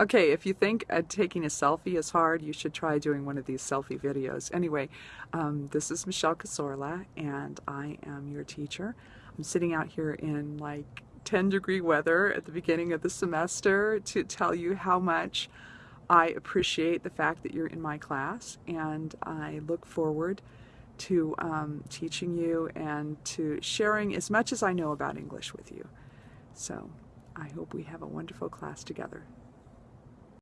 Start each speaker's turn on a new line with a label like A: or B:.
A: Okay, if you think uh, taking a selfie is hard, you should try doing one of these selfie videos. Anyway, um, this is Michelle Casorla, and I am your teacher. I'm sitting out here in like 10 degree weather at the beginning of the semester to tell you how much I appreciate the fact that you're in my class, and I look forward to um, teaching you and to sharing as much as I know about English with you. So I hope we have a wonderful class together.